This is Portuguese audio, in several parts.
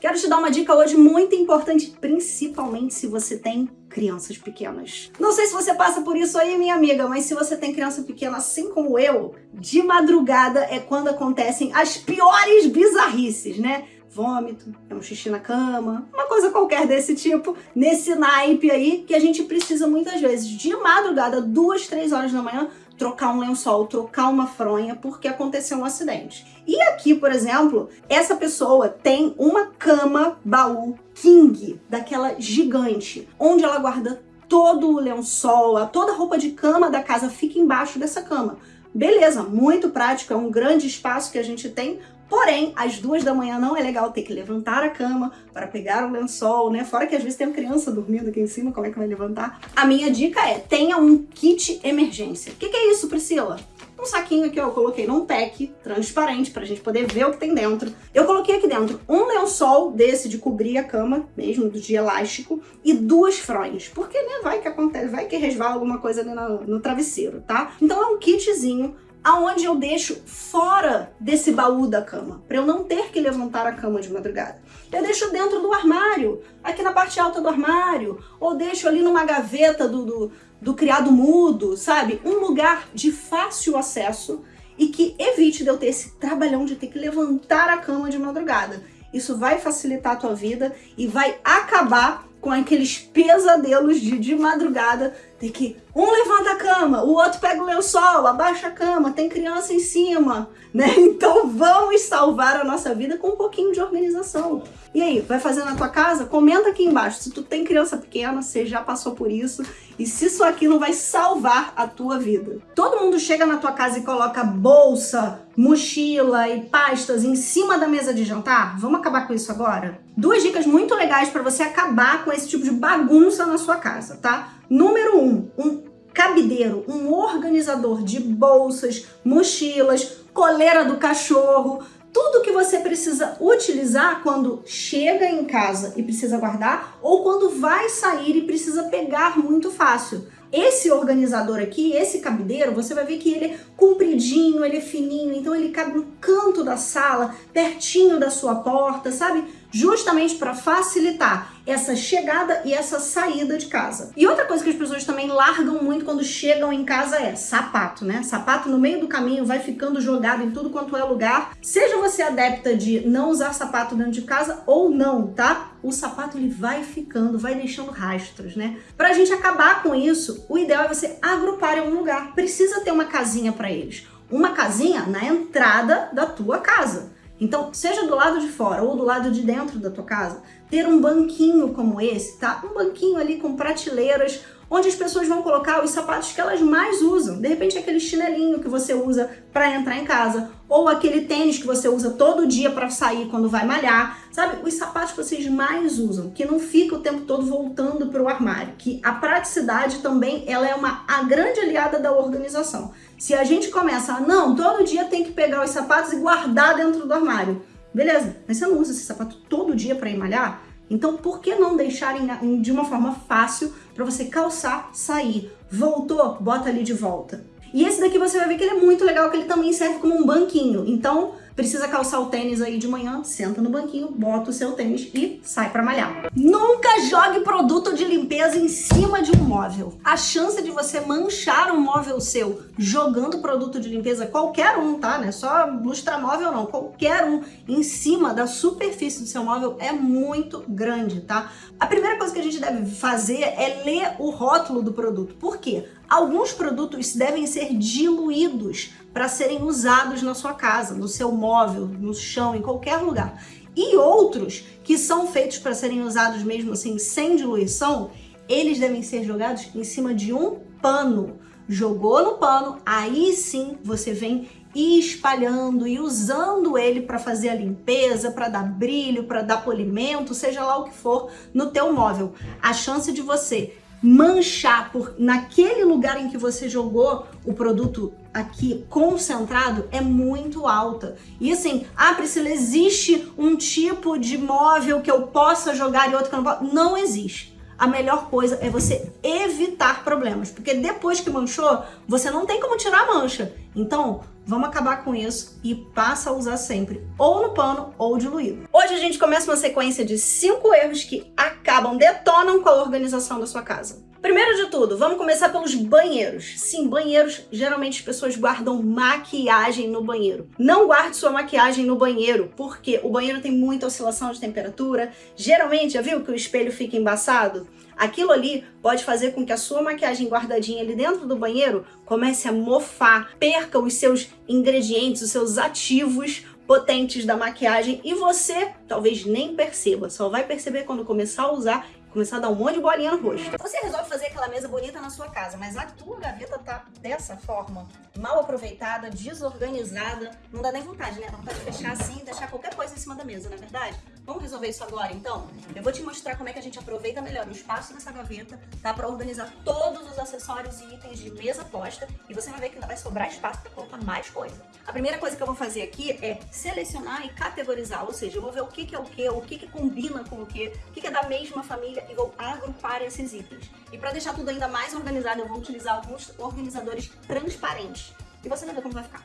Quero te dar uma dica hoje muito importante, principalmente se você tem crianças pequenas. Não sei se você passa por isso aí, minha amiga, mas se você tem criança pequena assim como eu, de madrugada é quando acontecem as piores bizarrices, né? vômito, é um xixi na cama, uma coisa qualquer desse tipo, nesse naipe aí, que a gente precisa muitas vezes, de madrugada, duas, três horas da manhã, trocar um lençol, trocar uma fronha, porque aconteceu um acidente. E aqui, por exemplo, essa pessoa tem uma cama baú king, daquela gigante, onde ela guarda todo o lençol, toda a roupa de cama da casa fica embaixo dessa cama. Beleza, muito prático, é um grande espaço que a gente tem, Porém, às duas da manhã não é legal ter que levantar a cama para pegar o lençol, né? Fora que às vezes tem uma criança dormindo aqui em cima, como é que vai levantar? A minha dica é, tenha um kit emergência. O que, que, é isso, Priscila? Um saquinho aqui, ó, eu coloquei num pack transparente pra gente poder ver o que tem dentro. Eu coloquei aqui dentro um lençol desse de cobrir a cama, mesmo do de elástico, e duas fronhas. Porque, né, vai que acontece, vai que resvala alguma coisa ali no, no travesseiro, tá? Então é um kitzinho aonde eu deixo fora desse baú da cama, para eu não ter que levantar a cama de madrugada. Eu deixo dentro do armário, aqui na parte alta do armário, ou deixo ali numa gaveta do, do, do criado mudo, sabe? Um lugar de fácil acesso e que evite de eu ter esse trabalhão de ter que levantar a cama de madrugada. Isso vai facilitar a tua vida e vai acabar com aqueles pesadelos de, de madrugada, ter que um levanta a cama, o outro pega o lençol, abaixa a cama, tem criança em cima, né? Então vamos salvar a nossa vida com um pouquinho de organização. E aí, vai fazer na tua casa? Comenta aqui embaixo se tu tem criança pequena, você já passou por isso e se isso aqui não vai salvar a tua vida. Todo mundo chega na tua casa e coloca bolsa, mochila e pastas em cima da mesa de jantar? Vamos acabar com isso agora? Duas dicas muito legais para você acabar com esse tipo de bagunça na sua casa, tá? Número um, um cabideiro, um organizador de bolsas, mochilas, coleira do cachorro, tudo que você precisa utilizar quando chega em casa e precisa guardar ou quando vai sair e precisa pegar muito fácil. Esse organizador aqui, esse cabideiro, você vai ver que ele é compridinho, ele é fininho, então ele cabe no canto da sala, pertinho da sua porta, sabe? Justamente para facilitar essa chegada e essa saída de casa. E outra coisa que as pessoas também largam muito quando chegam em casa é sapato, né? Sapato no meio do caminho vai ficando jogado em tudo quanto é lugar. Seja você adepta de não usar sapato dentro de casa ou não, tá? O sapato ele vai ficando, vai deixando rastros, né? Pra gente acabar com isso, o ideal é você agrupar em um lugar. Precisa ter uma casinha para eles. Uma casinha na entrada da tua casa. Então, seja do lado de fora ou do lado de dentro da tua casa, ter um banquinho como esse, tá? Um banquinho ali com prateleiras, onde as pessoas vão colocar os sapatos que elas mais usam. De repente, aquele chinelinho que você usa para entrar em casa, ou aquele tênis que você usa todo dia para sair quando vai malhar, sabe? Os sapatos que vocês mais usam, que não fica o tempo todo voltando para o armário, que a praticidade também ela é uma a grande aliada da organização. Se a gente começa a, não, todo dia tem que pegar os sapatos e guardar dentro do armário, beleza, mas você não usa esse sapato todo dia para ir malhar? Então, por que não deixar em, de uma forma fácil para você calçar, sair? Voltou, bota ali de volta. E esse daqui você vai ver que ele é muito legal, que ele também serve como um banquinho. Então, precisa calçar o tênis aí de manhã, senta no banquinho, bota o seu tênis e sai pra malhar. Nunca jogue produto de limpeza em cima de um móvel. A chance de você manchar um móvel seu jogando produto de limpeza, qualquer um, tá? Não é só lustramóvel não, qualquer um em cima da superfície do seu móvel é muito grande, tá? A primeira coisa que a gente deve fazer é ler o rótulo do produto. Por quê? Alguns produtos devem ser diluídos para serem usados na sua casa, no seu móvel, no chão, em qualquer lugar. E outros que são feitos para serem usados mesmo assim, sem diluição, eles devem ser jogados em cima de um pano. Jogou no pano, aí sim você vem espalhando e usando ele para fazer a limpeza, para dar brilho, para dar polimento, seja lá o que for no teu móvel. A chance de você manchar por naquele lugar em que você jogou o produto aqui concentrado é muito alta. E assim, ah, Priscila, existe um tipo de móvel que eu possa jogar e outro que eu não posso? Não existe. A melhor coisa é você evitar problemas, porque depois que manchou, você não tem como tirar a mancha. Então, vamos acabar com isso e passa a usar sempre, ou no pano ou diluído. Hoje a gente começa uma sequência de cinco erros que acabam, detonam com a organização da sua casa. Primeiro de tudo, vamos começar pelos banheiros. Sim, banheiros, geralmente as pessoas guardam maquiagem no banheiro. Não guarde sua maquiagem no banheiro, porque o banheiro tem muita oscilação de temperatura. Geralmente, já viu que o espelho fica embaçado? Aquilo ali pode fazer com que a sua maquiagem guardadinha ali dentro do banheiro comece a mofar, perca os seus ingredientes, os seus ativos potentes da maquiagem e você talvez nem perceba, só vai perceber quando começar a usar começar a dar um monte de bolinha no rosto. Você resolve fazer aquela mesa bonita na sua casa, mas a tua gaveta tá dessa forma, mal aproveitada, desorganizada, não dá nem vontade, né? Dá vontade de fechar assim e deixar qualquer coisa em cima da mesa, não é verdade? Vamos resolver isso agora, então? Eu vou te mostrar como é que a gente aproveita melhor o espaço dessa gaveta, tá? Pra organizar todos os acessórios e itens de mesa posta e você vai ver que ainda vai sobrar espaço pra colocar mais coisa. A primeira coisa que eu vou fazer aqui é selecionar e categorizar, ou seja, eu vou ver o que, que é o que, o que, que combina com o que, o que, que é da mesma família e vou agrupar esses itens. E para deixar tudo ainda mais organizado, eu vou utilizar alguns organizadores transparentes. E você vai ver como vai ficar.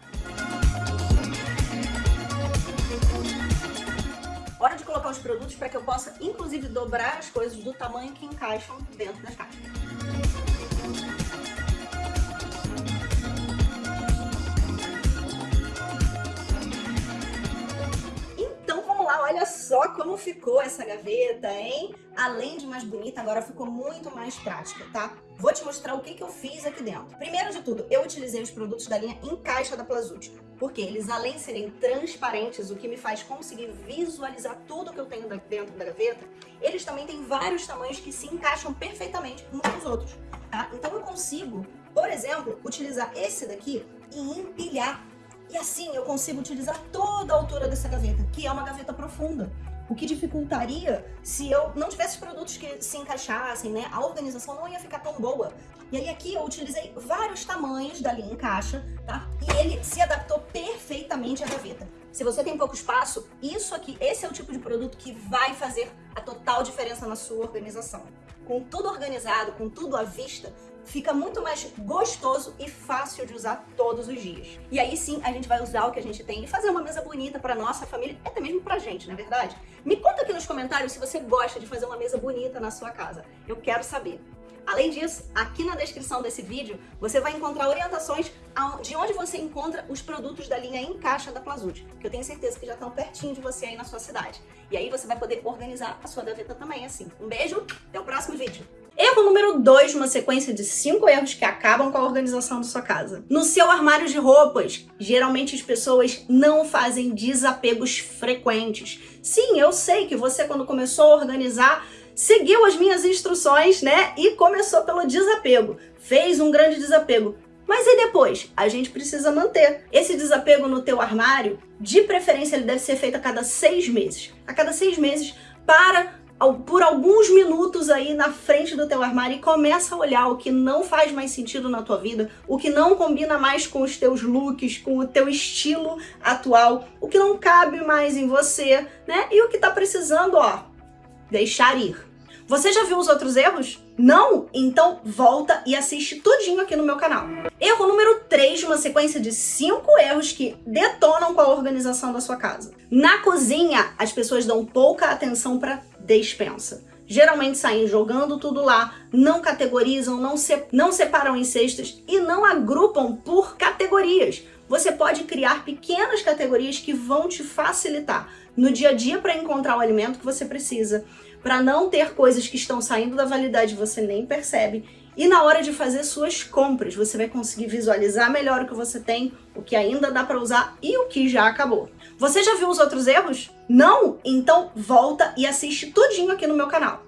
Hora de colocar os produtos para que eu possa, inclusive, dobrar as coisas do tamanho que encaixam dentro das caixas. Como ficou essa gaveta, hein? Além de mais bonita, agora ficou muito mais prática, tá? Vou te mostrar o que, que eu fiz aqui dentro. Primeiro de tudo, eu utilizei os produtos da linha em caixa da Plazut, porque eles, além de serem transparentes, o que me faz conseguir visualizar tudo que eu tenho dentro da gaveta, eles também têm vários tamanhos que se encaixam perfeitamente uns nos outros, tá? Então eu consigo, por exemplo, utilizar esse daqui e empilhar e assim eu consigo utilizar toda a altura dessa gaveta, que é uma gaveta profunda. O que dificultaria se eu não tivesse produtos que se encaixassem, né? A organização não ia ficar tão boa. E aí aqui eu utilizei vários tamanhos da linha em caixa, tá? E ele se adaptou perfeitamente à gaveta. Se você tem pouco espaço, isso aqui, esse é o tipo de produto que vai fazer a total diferença na sua organização. Com tudo organizado, com tudo à vista, fica muito mais gostoso e fácil de usar todos os dias. E aí sim, a gente vai usar o que a gente tem e fazer uma mesa bonita para nossa família, até mesmo pra gente, não é verdade? Me conta aqui nos comentários se você gosta de fazer uma mesa bonita na sua casa. Eu quero saber. Além disso, aqui na descrição desse vídeo, você vai encontrar orientações de onde você encontra os produtos da linha em caixa da Plazut, que eu tenho certeza que já estão pertinho de você aí na sua cidade. E aí você vai poder organizar a sua gaveta também assim. Um beijo, até o próximo vídeo. Erro número 2, uma sequência de 5 erros que acabam com a organização da sua casa. No seu armário de roupas, geralmente as pessoas não fazem desapegos frequentes. Sim, eu sei que você quando começou a organizar, seguiu as minhas instruções, né? E começou pelo desapego. Fez um grande desapego. Mas e depois? A gente precisa manter. Esse desapego no teu armário, de preferência, ele deve ser feito a cada seis meses. A cada seis meses, para por alguns minutos aí na frente do teu armário e começa a olhar o que não faz mais sentido na tua vida, o que não combina mais com os teus looks, com o teu estilo atual, o que não cabe mais em você, né? E o que tá precisando, ó, deixar ir. Você já viu os outros erros? Não? Então volta e assiste tudinho aqui no meu canal. Erro número 3 de uma sequência de 5 erros que detonam com a organização da sua casa. Na cozinha, as pessoas dão pouca atenção para despensa. Geralmente saem jogando tudo lá, não categorizam, não, se, não separam em cestas e não agrupam por categorias. Você pode criar pequenas categorias que vão te facilitar no dia a dia para encontrar o alimento que você precisa, para não ter coisas que estão saindo da validade e você nem percebe. E na hora de fazer suas compras, você vai conseguir visualizar melhor o que você tem, o que ainda dá para usar e o que já acabou. Você já viu os outros erros? Não? Então volta e assiste tudinho aqui no meu canal.